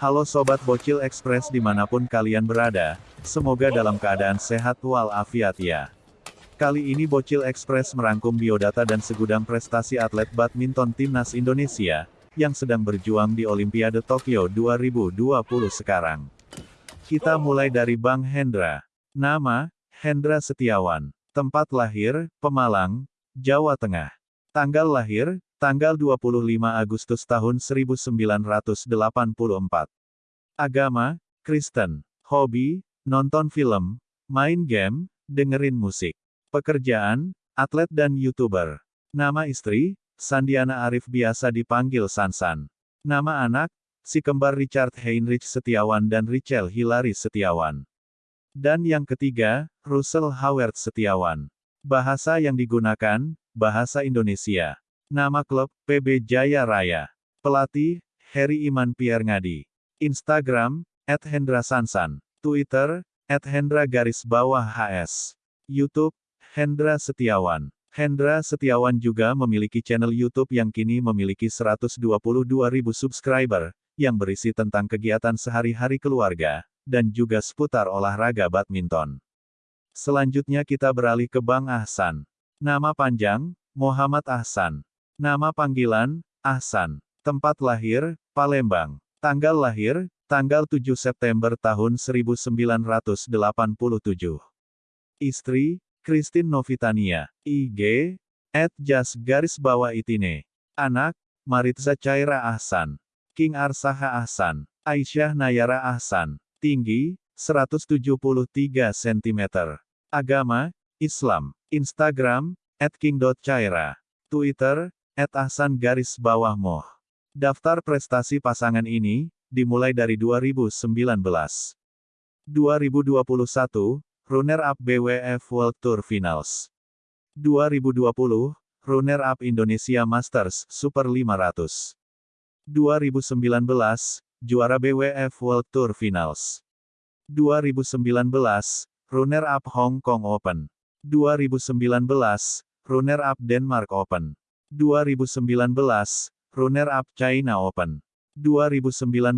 Halo Sobat Bocil Express di mana pun kalian berada, semoga dalam keadaan sehat walafiat ya. Kali ini Bocil Express merangkum biodata dan segudang prestasi atlet badminton timnas Indonesia, yang sedang berjuang di Olimpiade Tokyo 2020 sekarang. Kita mulai dari Bang Hendra. Nama, Hendra Setiawan. Tempat lahir, Pemalang, Jawa Tengah. Tanggal lahir, tanggal 25 Agustus tahun 1984. Agama, Kristen. Hobi, nonton film, main game, dengerin musik. Pekerjaan, atlet dan YouTuber. Nama istri, Sandiana Arif biasa dipanggil Sansan. Nama anak, si kembar Richard Heinrich Setiawan dan Richel Hilary Setiawan. Dan yang ketiga, Russell Howard Setiawan. Bahasa yang digunakan, Bahasa Indonesia. Nama klub, PB Jaya Raya. Pelatih, Heri Iman Pierre Ngadi. Instagram, at Hendra Sansan. Twitter, at Hendra garis bawah HS. YouTube, Hendra Setiawan. Hendra Setiawan juga memiliki channel YouTube yang kini memiliki 122.000 subscriber, yang berisi tentang kegiatan sehari-hari keluarga, dan juga seputar olahraga badminton. Selanjutnya kita beralih ke Bang Ahsan. Nama panjang, Muhammad Ahsan. Nama panggilan, Ahsan. Tempat lahir, Palembang. Tanggal lahir, tanggal 7 September tahun 1987. Istri, Christine Novitania. IG, at jas garis bawah itine. Anak, Maritza Caira Ahsan. King Arsaha Ahsan. Aisyah Nayara Ahsan. Tinggi, 173 cm. Agama, Islam. Instagram, at king.caira. Twitter, at ahsan garis bawah moh. Daftar prestasi pasangan ini, dimulai dari 2019. 2021, runner-up BWF World Tour Finals. 2020, runner-up Indonesia Masters Super 500. 2019, juara BWF World Tour Finals. 2019, runner-up Hong Kong Open. 2019, runner-up Denmark Open. 2019, runner-up China Open. 2019,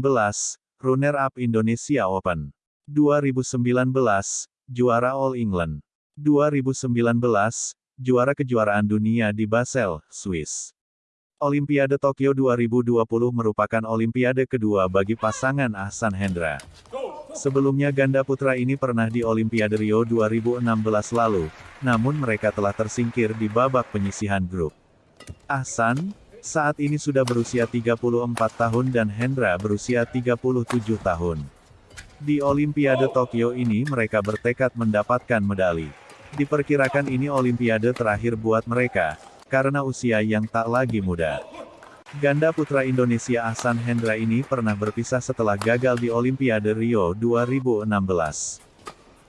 runner-up Indonesia Open. 2019, juara All England. 2019, juara kejuaraan dunia di Basel, Swiss. Olimpiade Tokyo 2020 merupakan olimpiade kedua bagi pasangan Ahsan Hendra. Sebelumnya ganda putra ini pernah di Olimpiade Rio 2016 lalu, namun mereka telah tersingkir di babak penyisihan grup. Ahsan, saat ini sudah berusia 34 tahun dan Hendra berusia 37 tahun. Di Olimpiade Tokyo ini mereka bertekad mendapatkan medali. Diperkirakan ini Olimpiade terakhir buat mereka, karena usia yang tak lagi muda. Ganda putra Indonesia Ahsan Hendra ini pernah berpisah setelah gagal di Olimpiade Rio 2016.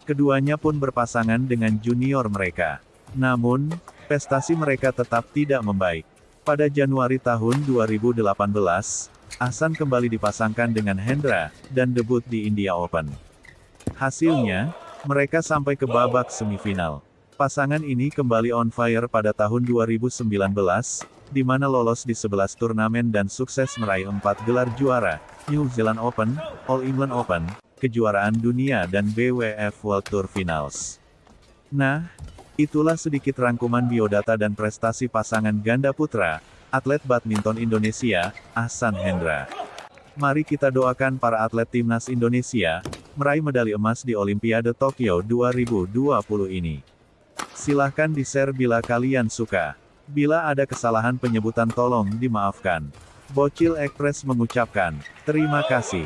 Keduanya pun berpasangan dengan junior mereka. Namun, prestasi mereka tetap tidak membaik. Pada Januari tahun 2018, Ahsan kembali dipasangkan dengan Hendra, dan debut di India Open. Hasilnya, mereka sampai ke babak semifinal. Pasangan ini kembali on fire pada tahun 2019, di mana lolos di 11 turnamen dan sukses meraih empat gelar juara, New Zealand Open, All England Open, kejuaraan dunia dan BWF World Tour Finals. Nah, itulah sedikit rangkuman biodata dan prestasi pasangan ganda putra, atlet badminton Indonesia, Ahsan Hendra. Mari kita doakan para atlet timnas Indonesia, meraih medali emas di Olimpiade Tokyo 2020 ini. Silahkan di-share bila kalian suka. Bila ada kesalahan penyebutan tolong dimaafkan. Bocil Express mengucapkan, terima kasih.